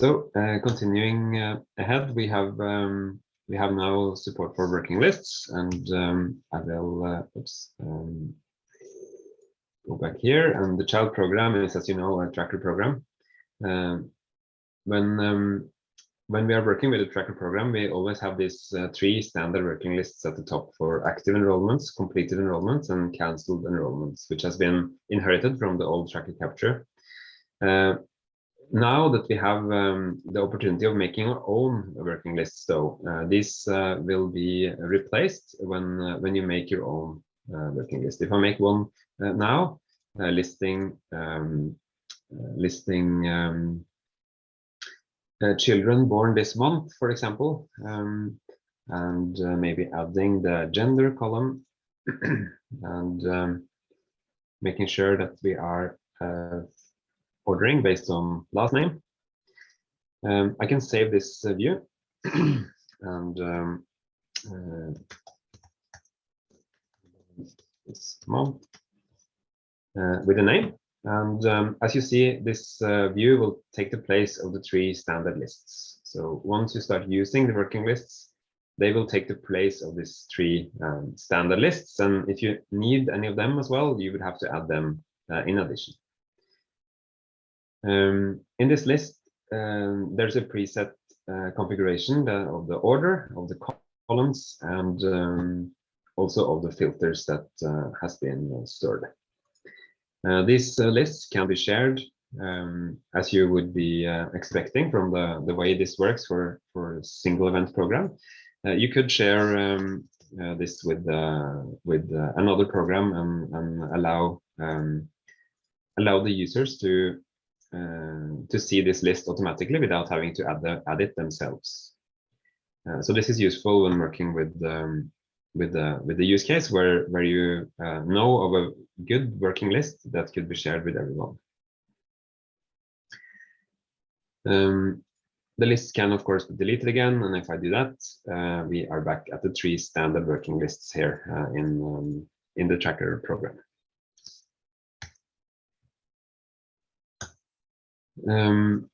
So uh, continuing uh, ahead, we have um, we have now support for working lists, and um, I will uh, oops, um, go back here. And the child program is, as you know, a tracker program. Um, when um, when we are working with a tracker program, we always have these uh, three standard working lists at the top for active enrollments, completed enrollments, and cancelled enrollments, which has been inherited from the old tracker capture. Uh, now that we have um, the opportunity of making our own working list, so uh, uh, will be replaced when uh, when you make your own uh, working list. If I make one uh, now, uh, listing um, listing um, children born this month, for example, um, and maybe adding the gender column and um, making sure that we are ordering based on last name. Um, I can save this uh, view and um, uh, uh, with a name. And um, as you see, this uh, view will take the place of the three standard lists. So once you start using the working lists, they will take the place of these three um, standard lists. And if you need any of them as well, you would have to add them uh, in addition. Um, in this list, um, there's a preset uh, configuration of the order of the columns and um, also of the filters that uh, has been stored. Uh, these uh, lists can be shared um, as you would be uh, expecting from the, the way this works for, for a single event program. Uh, you could share um, this with with another program and, and allow um, allow the users to uh, to see this list automatically without having to add, the, add it themselves. Uh, so this is useful when working with um, with the with the use case where where you uh, know of a good working list that could be shared with everyone. Um, the list can of course be deleted again, and if I do that, uh, we are back at the three standard working lists here in um, in the tracker program. Um,